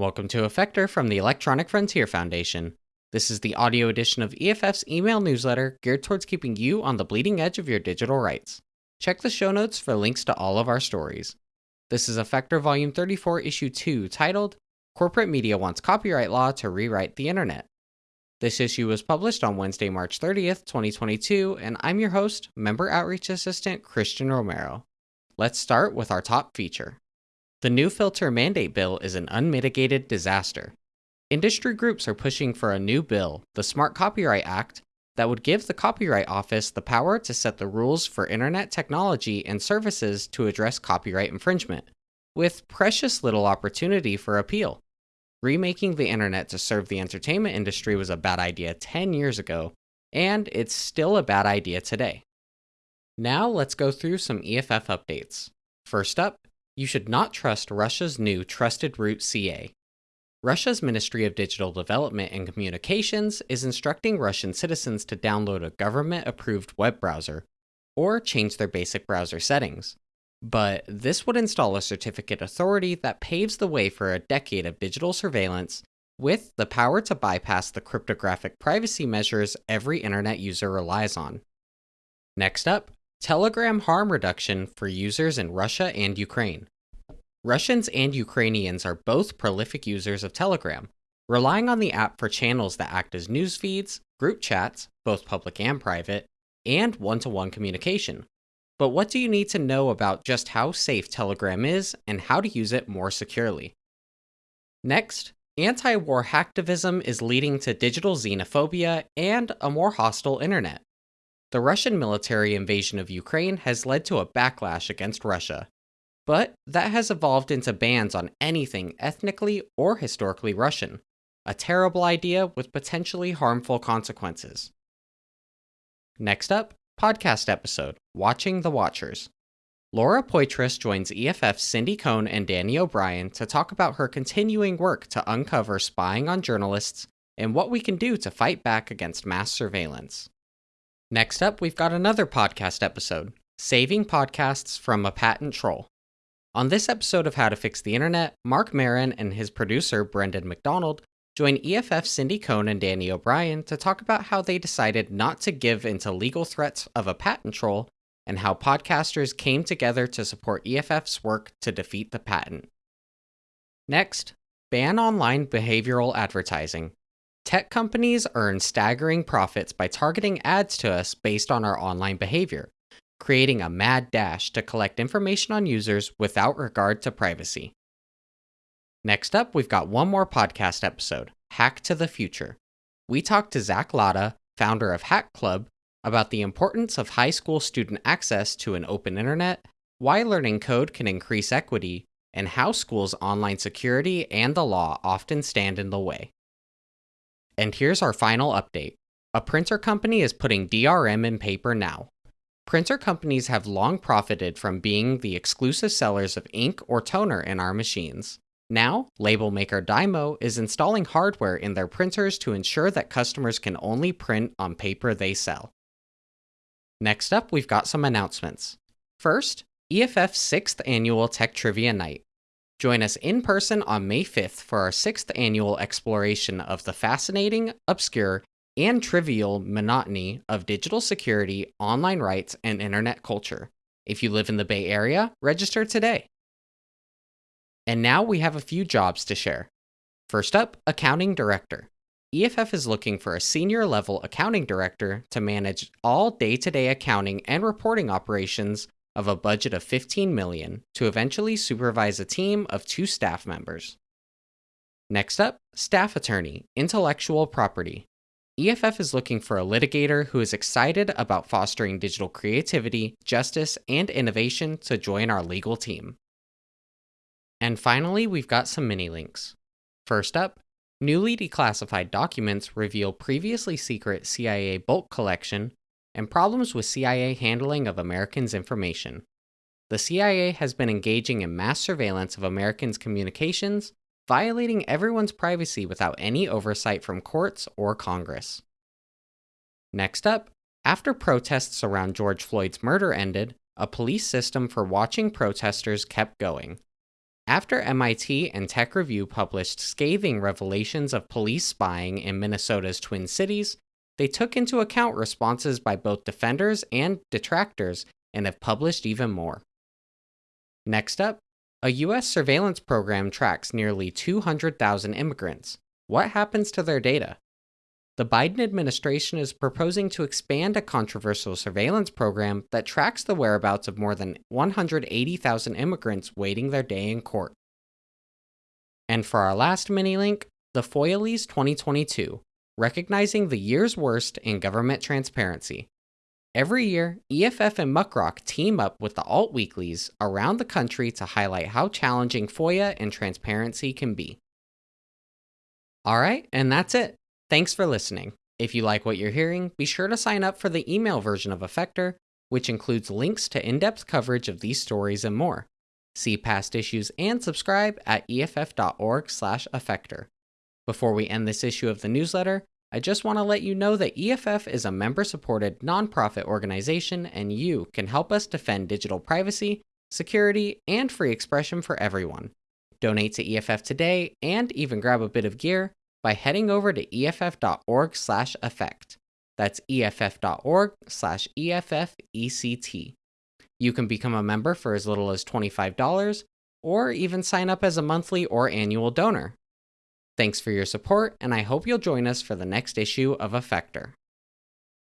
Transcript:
Welcome to Effector from the Electronic Frontier Foundation. This is the audio edition of EFF's email newsletter geared towards keeping you on the bleeding edge of your digital rights. Check the show notes for links to all of our stories. This is Effector Volume 34, Issue 2, titled Corporate Media Wants Copyright Law to Rewrite the Internet. This issue was published on Wednesday, March 30th, 2022, and I'm your host, Member Outreach Assistant Christian Romero. Let's start with our top feature. The new filter mandate bill is an unmitigated disaster. Industry groups are pushing for a new bill, the Smart Copyright Act, that would give the Copyright Office the power to set the rules for internet technology and services to address copyright infringement, with precious little opportunity for appeal. Remaking the internet to serve the entertainment industry was a bad idea 10 years ago, and it's still a bad idea today. Now let's go through some EFF updates. First up, you should not trust Russia's new Trusted Root CA. Russia's Ministry of Digital Development and Communications is instructing Russian citizens to download a government approved web browser or change their basic browser settings. But this would install a certificate authority that paves the way for a decade of digital surveillance with the power to bypass the cryptographic privacy measures every internet user relies on. Next up, Telegram harm reduction for users in Russia and Ukraine. Russians and Ukrainians are both prolific users of Telegram, relying on the app for channels that act as news feeds, group chats, both public and private, and one to one communication. But what do you need to know about just how safe Telegram is and how to use it more securely? Next, anti war hacktivism is leading to digital xenophobia and a more hostile internet. The Russian military invasion of Ukraine has led to a backlash against Russia, but that has evolved into bans on anything ethnically or historically Russian, a terrible idea with potentially harmful consequences. Next up, podcast episode Watching the Watchers. Laura Poitras joins EFF's Cindy Cohn and Danny O'Brien to talk about her continuing work to uncover spying on journalists and what we can do to fight back against mass surveillance. Next up, we've got another podcast episode Saving Podcasts from a Patent Troll. On this episode of How to Fix the Internet, Marc Maron and his producer, Brendan McDonald, join EFF Cindy Cohn and Danny O'Brien to talk about how they decided not to give into legal threats of a patent troll and how podcasters came together to support EFF's work to defeat the patent. Next, ban online behavioral advertising. Tech companies earn staggering profits by targeting ads to us based on our online behavior, creating a mad dash to collect information on users without regard to privacy. Next up, we've got one more podcast episode Hack to the Future. We talked to Zach Latta, founder of Hack Club, about the importance of high school student access to an open internet, why learning code can increase equity, and how schools' online security and the law often stand in the way. And here's our final update. A printer company is putting DRM in paper now. Printer companies have long profited from being the exclusive sellers of ink or toner in our machines. Now, label maker Dymo is installing hardware in their printers to ensure that customers can only print on paper they sell. Next up, we've got some announcements. First, EFF's 6th annual Tech Trivia Night. Join us in person on May 5th for our sixth annual exploration of the fascinating, obscure, and trivial monotony of digital security, online rights, and internet culture. If you live in the Bay Area, register today. And now we have a few jobs to share. First up, Accounting Director. EFF is looking for a senior level accounting director to manage all day to day accounting and reporting operations of a budget of 15 million to eventually supervise a team of two staff members. Next up, staff attorney, intellectual property. EFF is looking for a litigator who is excited about fostering digital creativity, justice, and innovation to join our legal team. And finally, we've got some mini links. First up, newly declassified documents reveal previously secret CIA bulk collection and problems with CIA handling of Americans' information. The CIA has been engaging in mass surveillance of Americans' communications, violating everyone's privacy without any oversight from courts or Congress. Next up, after protests around George Floyd's murder ended, a police system for watching protesters kept going. After MIT and Tech Review published scathing revelations of police spying in Minnesota's Twin Cities, they took into account responses by both defenders and detractors and have published even more. Next up, a U.S. surveillance program tracks nearly 200,000 immigrants. What happens to their data? The Biden administration is proposing to expand a controversial surveillance program that tracks the whereabouts of more than 180,000 immigrants waiting their day in court. And for our last mini link, the Foilies 2022, recognizing the year's worst in government transparency. Every year, EFF and Muckrock team up with the alt weeklies around the country to highlight how challenging FOIA and transparency can be. All right, and that's it. Thanks for listening. If you like what you're hearing, be sure to sign up for the email version of Effector, which includes links to in depth coverage of these stories and more. See past issues and subscribe at eff.org/slash effector. Before we end this issue of the newsletter, I just want to let you know that EFF is a member supported nonprofit organization, and you can help us defend digital privacy, security, and free expression for everyone. Donate to EFF today and even grab a bit of gear by heading over to eff.org/effect. That's eff.org/effect. You can become a member for as little as $25 or even sign up as a monthly or annual donor. Thanks for your support, and I hope you'll join us for the next issue of Effector.